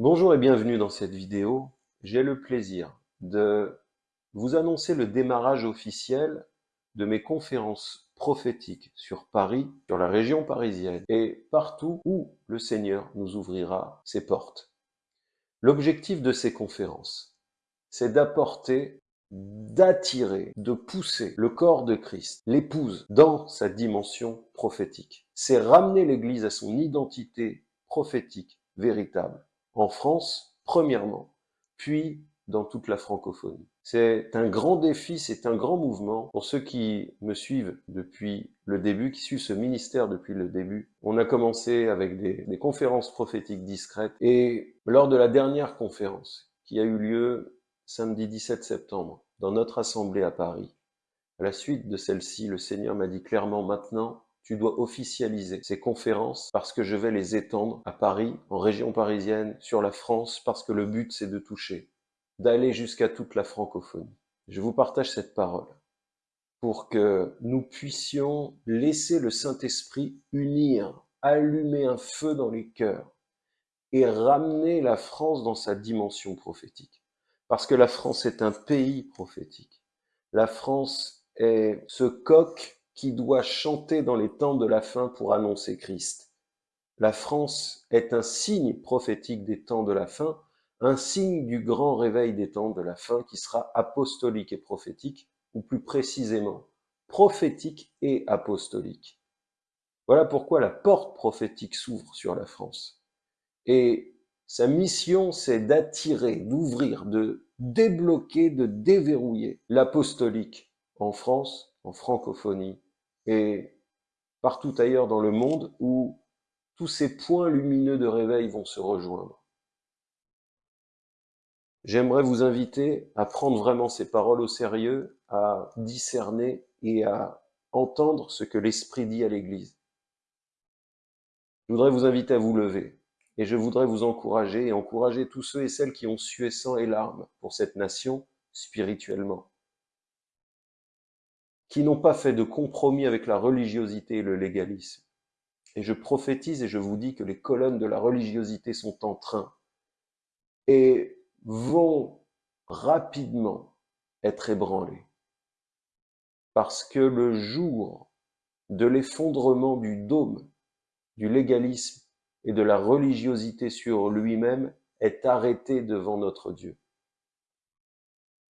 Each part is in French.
Bonjour et bienvenue dans cette vidéo. J'ai le plaisir de vous annoncer le démarrage officiel de mes conférences prophétiques sur Paris, sur la région parisienne et partout où le Seigneur nous ouvrira ses portes. L'objectif de ces conférences, c'est d'apporter, d'attirer, de pousser le corps de Christ, l'épouse, dans sa dimension prophétique. C'est ramener l'Église à son identité prophétique véritable en France, premièrement, puis dans toute la francophonie. C'est un grand défi, c'est un grand mouvement. Pour ceux qui me suivent depuis le début, qui suivent ce ministère depuis le début, on a commencé avec des, des conférences prophétiques discrètes. Et lors de la dernière conférence, qui a eu lieu samedi 17 septembre, dans notre assemblée à Paris, à la suite de celle-ci, le Seigneur m'a dit clairement maintenant, tu dois officialiser ces conférences parce que je vais les étendre à Paris, en région parisienne, sur la France, parce que le but c'est de toucher, d'aller jusqu'à toute la francophonie. Je vous partage cette parole pour que nous puissions laisser le Saint-Esprit unir, allumer un feu dans les cœurs et ramener la France dans sa dimension prophétique. Parce que la France est un pays prophétique. La France est ce coq qui doit chanter dans les temps de la fin pour annoncer Christ. La France est un signe prophétique des temps de la fin, un signe du grand réveil des temps de la fin qui sera apostolique et prophétique, ou plus précisément, prophétique et apostolique. Voilà pourquoi la porte prophétique s'ouvre sur la France. Et sa mission, c'est d'attirer, d'ouvrir, de débloquer, de déverrouiller l'apostolique en France, en francophonie et partout ailleurs dans le monde où tous ces points lumineux de réveil vont se rejoindre. J'aimerais vous inviter à prendre vraiment ces paroles au sérieux, à discerner et à entendre ce que l'Esprit dit à l'Église. Je voudrais vous inviter à vous lever et je voudrais vous encourager et encourager tous ceux et celles qui ont sué sang et larmes pour cette nation spirituellement qui n'ont pas fait de compromis avec la religiosité et le légalisme. Et je prophétise et je vous dis que les colonnes de la religiosité sont en train et vont rapidement être ébranlées. Parce que le jour de l'effondrement du dôme, du légalisme et de la religiosité sur lui-même est arrêté devant notre Dieu.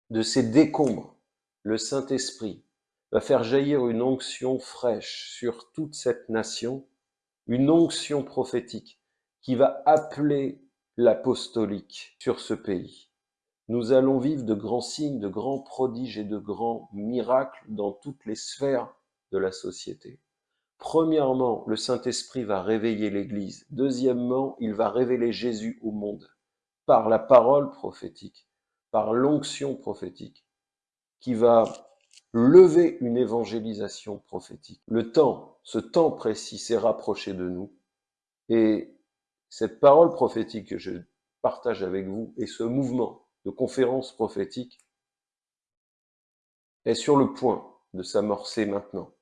De ces décombres, le Saint-Esprit va faire jaillir une onction fraîche sur toute cette nation, une onction prophétique qui va appeler l'apostolique sur ce pays. Nous allons vivre de grands signes, de grands prodiges et de grands miracles dans toutes les sphères de la société. Premièrement, le Saint-Esprit va réveiller l'Église. Deuxièmement, il va révéler Jésus au monde par la parole prophétique, par l'onction prophétique, qui va lever une évangélisation prophétique. Le temps, ce temps précis s'est rapproché de nous et cette parole prophétique que je partage avec vous et ce mouvement de conférence prophétique est sur le point de s'amorcer maintenant.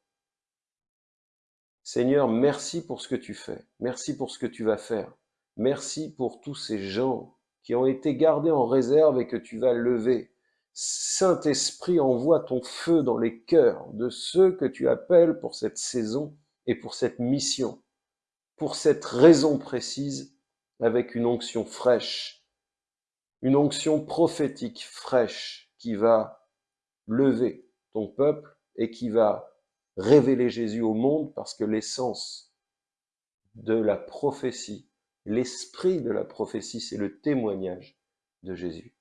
Seigneur, merci pour ce que tu fais. Merci pour ce que tu vas faire. Merci pour tous ces gens qui ont été gardés en réserve et que tu vas lever Saint-Esprit, envoie ton feu dans les cœurs de ceux que tu appelles pour cette saison et pour cette mission, pour cette raison précise, avec une onction fraîche, une onction prophétique fraîche qui va lever ton peuple et qui va révéler Jésus au monde parce que l'essence de la prophétie, l'esprit de la prophétie, c'est le témoignage de Jésus.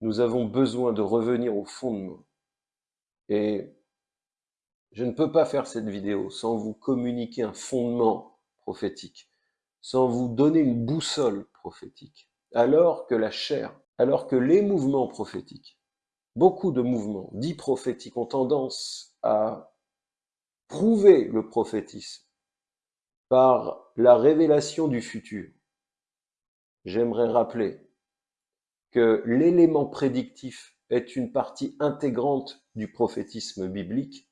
Nous avons besoin de revenir au fondement. Et je ne peux pas faire cette vidéo sans vous communiquer un fondement prophétique, sans vous donner une boussole prophétique. Alors que la chair, alors que les mouvements prophétiques, beaucoup de mouvements dits prophétiques ont tendance à prouver le prophétisme par la révélation du futur. J'aimerais rappeler que l'élément prédictif est une partie intégrante du prophétisme biblique,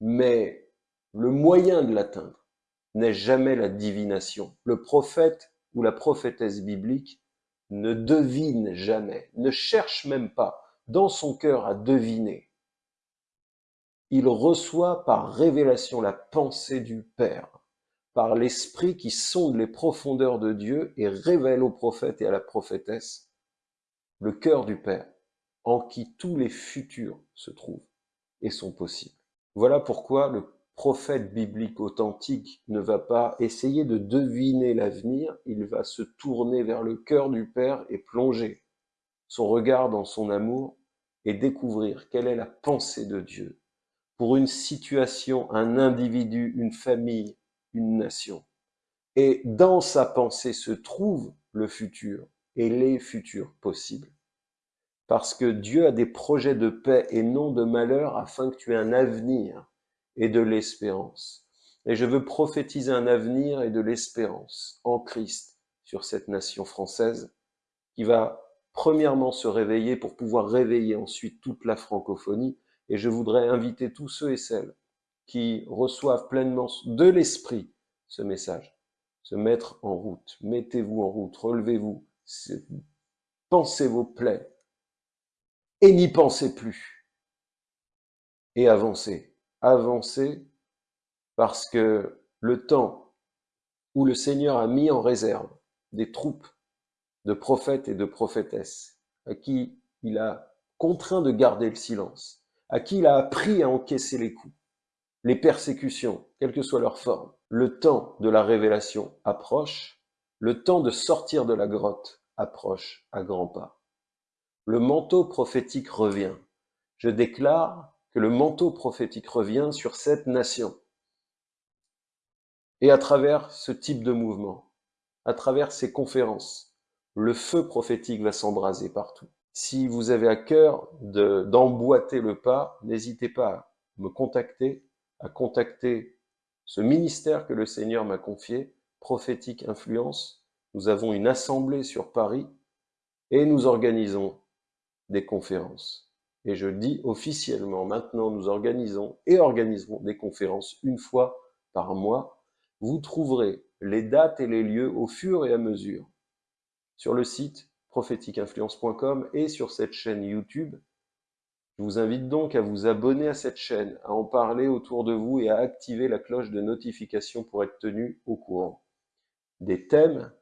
mais le moyen de l'atteindre n'est jamais la divination. Le prophète ou la prophétesse biblique ne devine jamais, ne cherche même pas dans son cœur à deviner. Il reçoit par révélation la pensée du Père, par l'Esprit qui sonde les profondeurs de Dieu et révèle au prophète et à la prophétesse le cœur du Père, en qui tous les futurs se trouvent et sont possibles. Voilà pourquoi le prophète biblique authentique ne va pas essayer de deviner l'avenir, il va se tourner vers le cœur du Père et plonger son regard dans son amour et découvrir quelle est la pensée de Dieu pour une situation, un individu, une famille, une nation. Et dans sa pensée se trouve le futur et les futurs possibles. Parce que Dieu a des projets de paix et non de malheur afin que tu aies un avenir et de l'espérance. Et je veux prophétiser un avenir et de l'espérance en Christ sur cette nation française qui va premièrement se réveiller pour pouvoir réveiller ensuite toute la francophonie. Et je voudrais inviter tous ceux et celles qui reçoivent pleinement de l'esprit ce message, se mettre en route. Mettez-vous en route, relevez-vous, pensez vos plaies et n'y pensez plus. Et avancez avancer parce que le temps où le Seigneur a mis en réserve des troupes de prophètes et de prophétesses à qui il a contraint de garder le silence, à qui il a appris à encaisser les coups, les persécutions, quelle que soit leur forme. Le temps de la révélation approche, le temps de sortir de la grotte approche à grands pas. Le manteau prophétique revient. Je déclare que le manteau prophétique revient sur cette nation. Et à travers ce type de mouvement, à travers ces conférences, le feu prophétique va s'embraser partout. Si vous avez à cœur d'emboîter le pas, n'hésitez pas à me contacter, à contacter ce ministère que le Seigneur m'a confié, Prophétique Influence. Nous avons une assemblée sur Paris et nous organisons des conférences. Et je dis officiellement, maintenant nous organisons et organiserons des conférences une fois par mois. Vous trouverez les dates et les lieux au fur et à mesure sur le site prophétiqueinfluence.com et sur cette chaîne YouTube. Je vous invite donc à vous abonner à cette chaîne, à en parler autour de vous et à activer la cloche de notification pour être tenu au courant. Des thèmes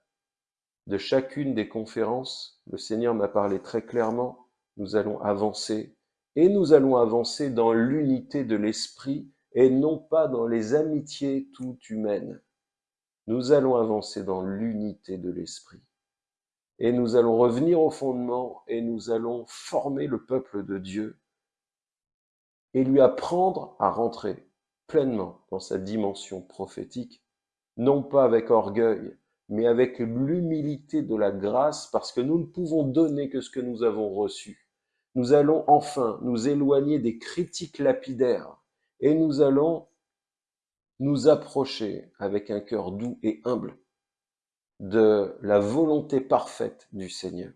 de chacune des conférences, le Seigneur m'a parlé très clairement, nous allons avancer, et nous allons avancer dans l'unité de l'esprit et non pas dans les amitiés tout humaines. Nous allons avancer dans l'unité de l'esprit. Et nous allons revenir au fondement et nous allons former le peuple de Dieu et lui apprendre à rentrer pleinement dans sa dimension prophétique, non pas avec orgueil, mais avec l'humilité de la grâce, parce que nous ne pouvons donner que ce que nous avons reçu nous allons enfin nous éloigner des critiques lapidaires et nous allons nous approcher avec un cœur doux et humble de la volonté parfaite du Seigneur.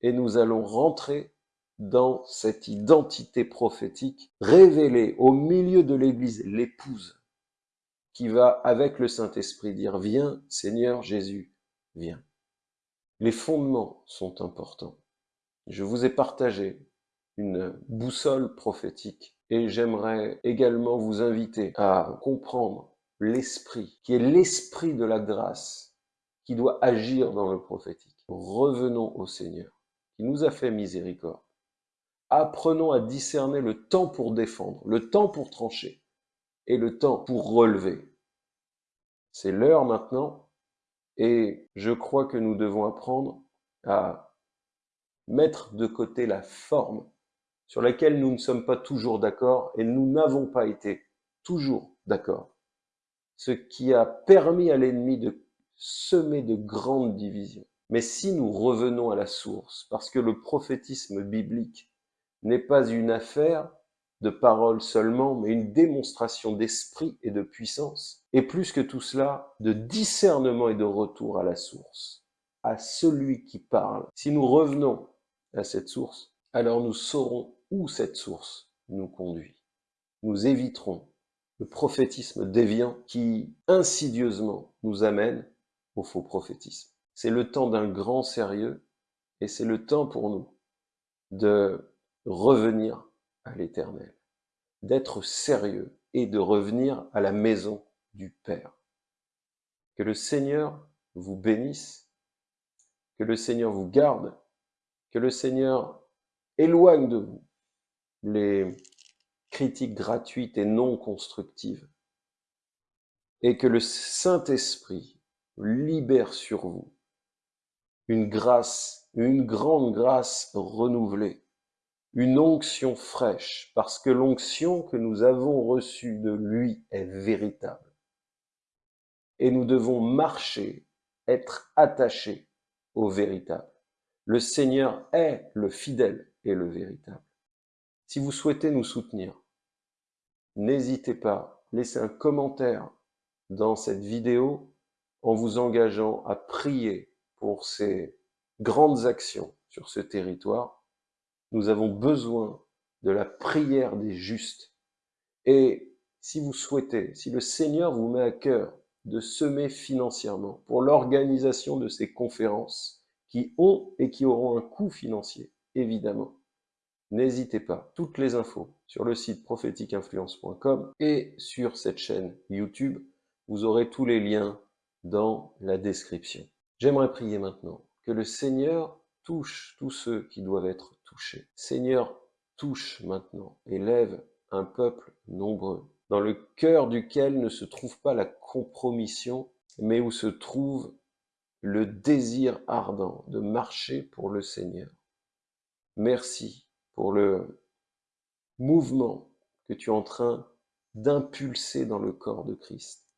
Et nous allons rentrer dans cette identité prophétique révélée au milieu de l'Église, l'épouse, qui va avec le Saint-Esprit dire, viens Seigneur Jésus, viens. Les fondements sont importants je vous ai partagé une boussole prophétique et j'aimerais également vous inviter à comprendre l'esprit, qui est l'esprit de la grâce, qui doit agir dans le prophétique. Revenons au Seigneur, qui nous a fait miséricorde. Apprenons à discerner le temps pour défendre, le temps pour trancher et le temps pour relever. C'est l'heure maintenant et je crois que nous devons apprendre à mettre de côté la forme sur laquelle nous ne sommes pas toujours d'accord et nous n'avons pas été toujours d'accord. Ce qui a permis à l'ennemi de semer de grandes divisions. Mais si nous revenons à la source, parce que le prophétisme biblique n'est pas une affaire de parole seulement, mais une démonstration d'esprit et de puissance, et plus que tout cela, de discernement et de retour à la source, à celui qui parle. Si nous revenons à cette source, alors nous saurons où cette source nous conduit. Nous éviterons le prophétisme déviant qui insidieusement nous amène au faux prophétisme. C'est le temps d'un grand sérieux et c'est le temps pour nous de revenir à l'éternel, d'être sérieux et de revenir à la maison du Père. Que le Seigneur vous bénisse, que le Seigneur vous garde, que le Seigneur éloigne de vous les critiques gratuites et non constructives, et que le Saint-Esprit libère sur vous une grâce, une grande grâce renouvelée, une onction fraîche, parce que l'onction que nous avons reçue de lui est véritable. Et nous devons marcher, être attachés au véritable. Le Seigneur est le fidèle et le véritable. Si vous souhaitez nous soutenir, n'hésitez pas, laissez un commentaire dans cette vidéo en vous engageant à prier pour ces grandes actions sur ce territoire. Nous avons besoin de la prière des justes. Et si vous souhaitez, si le Seigneur vous met à cœur de semer financièrement pour l'organisation de ces conférences qui ont et qui auront un coût financier, évidemment, n'hésitez pas. Toutes les infos sur le site prophétiqueinfluence.com et sur cette chaîne YouTube. Vous aurez tous les liens dans la description. J'aimerais prier maintenant que le Seigneur touche tous ceux qui doivent être Seigneur, touche maintenant et lève un peuple nombreux, dans le cœur duquel ne se trouve pas la compromission, mais où se trouve le désir ardent de marcher pour le Seigneur. Merci pour le mouvement que tu es en train d'impulser dans le corps de Christ.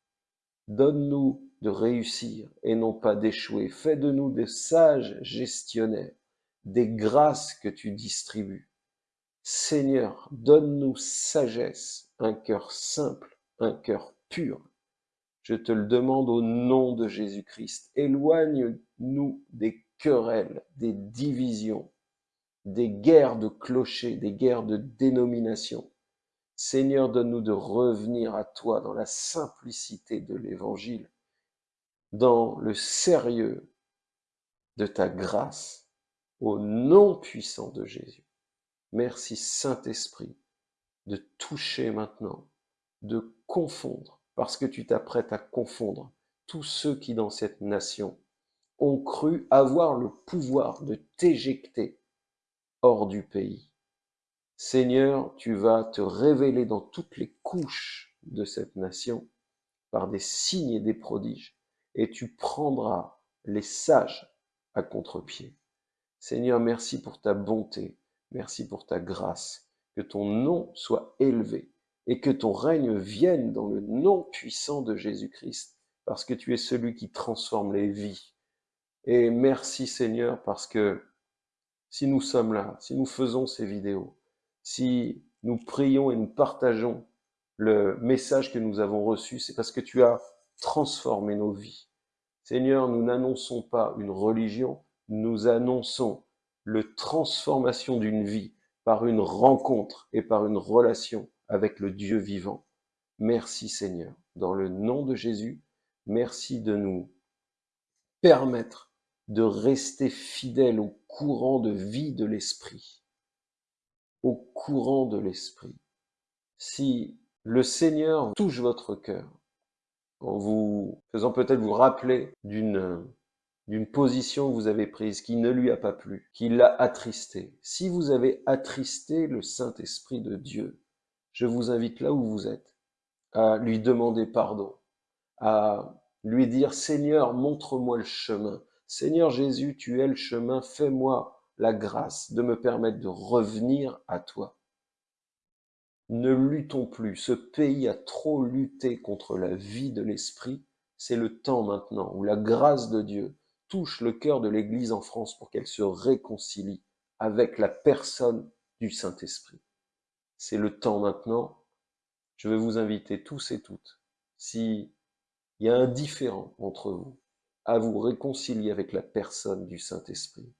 Donne-nous de réussir et non pas d'échouer. Fais de nous des sages gestionnaires, des grâces que tu distribues. Seigneur, donne-nous sagesse, un cœur simple, un cœur pur. Je te le demande au nom de Jésus-Christ. Éloigne-nous des querelles, des divisions, des guerres de clochers, des guerres de dénomination. Seigneur, donne-nous de revenir à toi dans la simplicité de l'Évangile dans le sérieux de ta grâce au nom puissant de Jésus. Merci Saint-Esprit de toucher maintenant, de confondre, parce que tu t'apprêtes à confondre tous ceux qui dans cette nation ont cru avoir le pouvoir de t'éjecter hors du pays. Seigneur, tu vas te révéler dans toutes les couches de cette nation par des signes et des prodiges et tu prendras les sages à contre-pied. Seigneur, merci pour ta bonté, merci pour ta grâce, que ton nom soit élevé et que ton règne vienne dans le nom puissant de Jésus-Christ, parce que tu es celui qui transforme les vies. Et merci Seigneur, parce que si nous sommes là, si nous faisons ces vidéos, si nous prions et nous partageons le message que nous avons reçu, c'est parce que tu as transformer nos vies. Seigneur, nous n'annonçons pas une religion, nous annonçons le transformation d'une vie par une rencontre et par une relation avec le Dieu vivant. Merci Seigneur. Dans le nom de Jésus, merci de nous permettre de rester fidèles au courant de vie de l'Esprit. Au courant de l'Esprit. Si le Seigneur touche votre cœur, en vous faisant peut-être vous rappeler d'une d'une position que vous avez prise qui ne lui a pas plu, qui l'a attristé. Si vous avez attristé le Saint-Esprit de Dieu, je vous invite là où vous êtes à lui demander pardon, à lui dire Seigneur, montre-moi le chemin. Seigneur Jésus, tu es le chemin, fais-moi la grâce de me permettre de revenir à toi. Ne luttons plus. Ce pays a trop lutté contre la vie de l'esprit. C'est le temps maintenant où la grâce de Dieu touche le cœur de l'Église en France pour qu'elle se réconcilie avec la personne du Saint-Esprit. C'est le temps maintenant. Je vais vous inviter tous et toutes, s'il y a un différent entre vous, à vous réconcilier avec la personne du Saint-Esprit,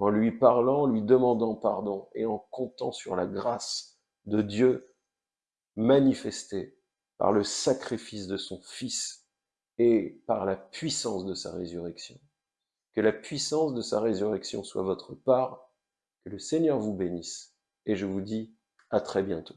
en lui parlant, lui demandant pardon et en comptant sur la grâce de Dieu manifesté par le sacrifice de son Fils et par la puissance de sa résurrection. Que la puissance de sa résurrection soit votre part, que le Seigneur vous bénisse, et je vous dis à très bientôt.